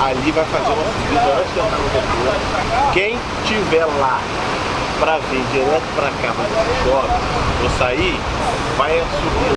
ali vai fazer uma subida antes da. Quem tiver lá para vir direto para cá, mas chove, ou sair, vai subir